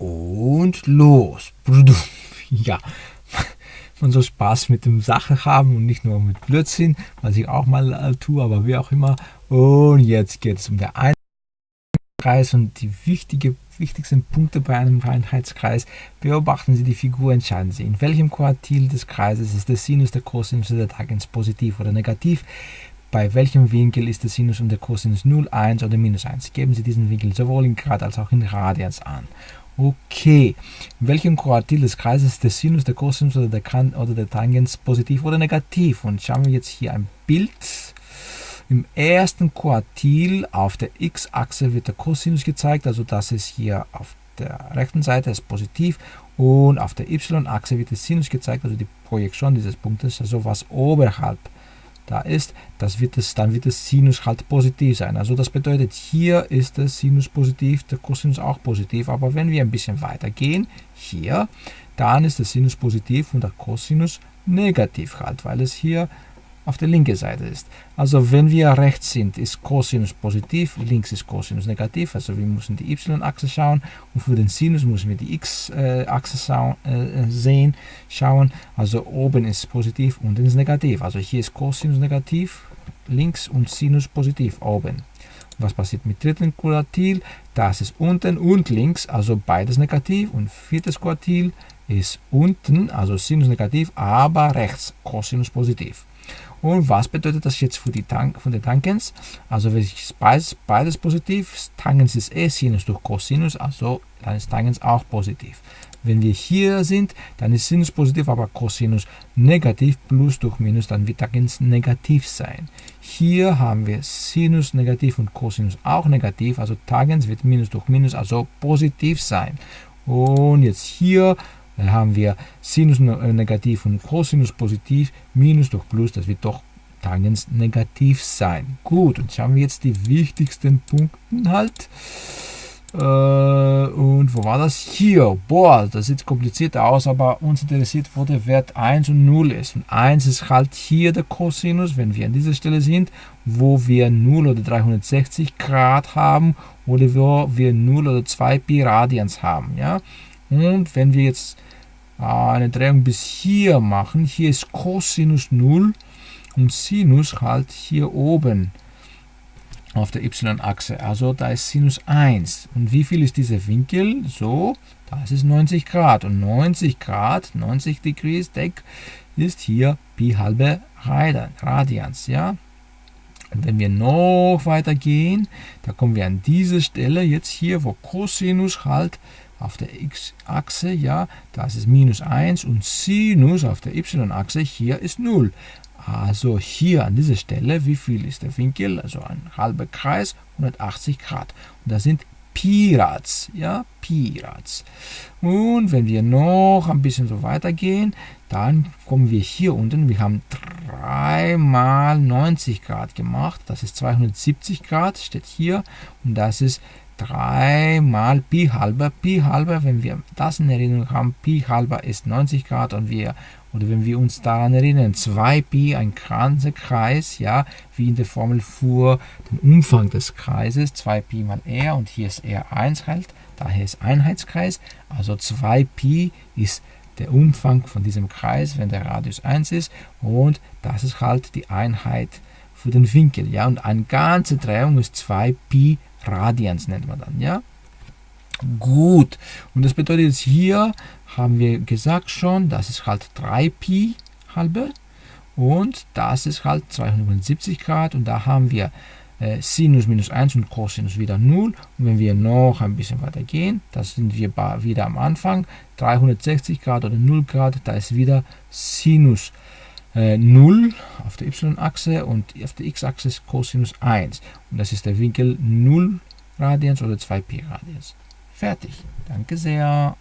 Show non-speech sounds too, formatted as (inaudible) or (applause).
und los. (laughs) Ja, man soll Spaß mit dem Sache haben und nicht nur mit Blödsinn, was ich auch mal äh, tue, aber wie auch immer. Und jetzt geht es um den Einheitskreis und die wichtige, wichtigsten Punkte bei einem Einheitskreis. Beobachten Sie die Figur, entscheiden Sie, in welchem Quartil des Kreises ist der Sinus, der Cosinus oder der Tangens positiv oder negativ bei welchem Winkel ist der Sinus und der Cosinus 0, 1 oder minus 1. Geben Sie diesen Winkel sowohl in Grad als auch in Radians an. Okay, in welchem Quartil des Kreises ist der Sinus, der Cosinus oder der, kan oder der Tangens positiv oder negativ? Und schauen wir jetzt hier ein Bild. Im ersten Quartil auf der x-Achse wird der Cosinus gezeigt, also das ist hier auf der rechten Seite ist positiv und auf der y-Achse wird der Sinus gezeigt, also die Projektion dieses Punktes, also was oberhalb da ist, das wird es, dann wird das Sinus halt positiv sein. Also das bedeutet, hier ist der Sinus positiv, der Cosinus auch positiv. Aber wenn wir ein bisschen weiter gehen, hier, dann ist der Sinus positiv und der Cosinus negativ halt, weil es hier auf der linken Seite ist. Also wenn wir rechts sind, ist Cosinus positiv, links ist Cosinus negativ, also wir müssen die y-Achse schauen und für den Sinus müssen wir die x-Achse äh, sehen, schauen. Also oben ist positiv, unten ist negativ. Also hier ist Cosinus negativ, links und Sinus positiv oben. Was passiert mit dritten Quartil? Das ist unten und links, also beides negativ. Und viertes Quartil ist unten, also Sinus negativ, aber rechts Cosinus positiv. Und was bedeutet das jetzt für die Tank, von den Tangens? Also wenn ich beides, beides positiv, Tangens ist eh Sinus durch Cosinus, also dann ist Tangens auch positiv. Wenn wir hier sind, dann ist Sinus positiv, aber Cosinus negativ, plus durch Minus, dann wird Tangens negativ sein. Hier haben wir Sinus negativ und Cosinus auch negativ, also Tangens wird Minus durch Minus, also positiv sein. Und jetzt hier haben wir Sinus äh, negativ und Cosinus positiv, Minus durch Plus, das wird doch Tangens negativ sein. Gut, und schauen wir jetzt die wichtigsten Punkte halt. Äh, und wo war das? Hier. Boah, das sieht komplizierter aus, aber uns interessiert, wo der Wert 1 und 0 ist. Und 1 ist halt hier der Cosinus, wenn wir an dieser Stelle sind, wo wir 0 oder 360 Grad haben oder wo wir 0 oder 2 Pi Radians haben. Ja? Und wenn wir jetzt eine Drehung bis hier machen. Hier ist Cosinus 0 und Sinus halt hier oben auf der y-Achse. Also da ist Sinus 1. Und wie viel ist dieser Winkel? So, das ist 90 Grad. Und 90 Grad, 90 Degrees Deck, ist hier Pi halbe Radians. Ja? Und wenn wir noch weiter gehen, da kommen wir an diese Stelle jetzt hier, wo Cosinus halt auf der x-Achse, ja, das ist minus 1 und Sinus auf der y-Achse, hier ist 0. Also hier an dieser Stelle, wie viel ist der Winkel? Also ein halber Kreis, 180 Grad. Und das sind Pi-Rads, ja, Pi-Rads. Und wenn wir noch ein bisschen so weitergehen, dann kommen wir hier unten, wir haben 3 mal 90 Grad gemacht, das ist 270 Grad, steht hier, und das ist 3 mal Pi halber. Pi halber, wenn wir das in Erinnerung haben, Pi halber ist 90 Grad und wir, oder wenn wir uns daran erinnern, 2 Pi, ein ganzer Kreis, ja, wie in der Formel für den Umfang des Kreises, 2 Pi mal r und hier ist r 1 halt, daher ist Einheitskreis, also 2 Pi ist der Umfang von diesem Kreis, wenn der Radius 1 ist und das ist halt die Einheit für den Winkel, ja, und eine ganze Drehung ist 2 Pi Radians nennt man dann, ja. Gut, und das bedeutet jetzt hier, haben wir gesagt schon, das ist halt 3pi halbe und das ist halt 270 Grad und da haben wir äh, Sinus minus 1 und Cosinus wieder 0 und wenn wir noch ein bisschen weiter gehen, da sind wir wieder am Anfang, 360 Grad oder 0 Grad, da ist wieder Sinus äh, 0 auf der y-Achse und auf der x-Achse Cosinus 1. Und das ist der Winkel 0 Radians oder 2 Pi Radians. Fertig. Danke sehr.